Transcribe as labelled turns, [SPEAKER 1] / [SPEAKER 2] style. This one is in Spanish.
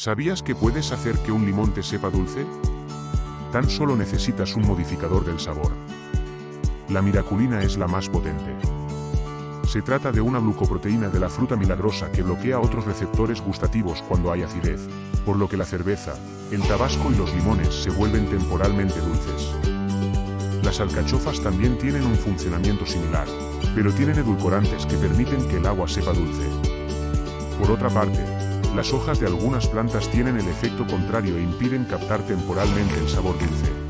[SPEAKER 1] ¿Sabías que puedes hacer que un limón te sepa dulce? Tan solo necesitas un modificador del sabor. La miraculina es la más potente. Se trata de una glucoproteína de la fruta milagrosa que bloquea otros receptores gustativos cuando hay acidez, por lo que la cerveza, el tabasco y los limones se vuelven temporalmente dulces. Las alcachofas también tienen un funcionamiento similar, pero tienen edulcorantes que permiten que el agua sepa dulce. Por otra parte, las hojas de algunas plantas tienen el efecto contrario e impiden captar temporalmente el sabor dulce.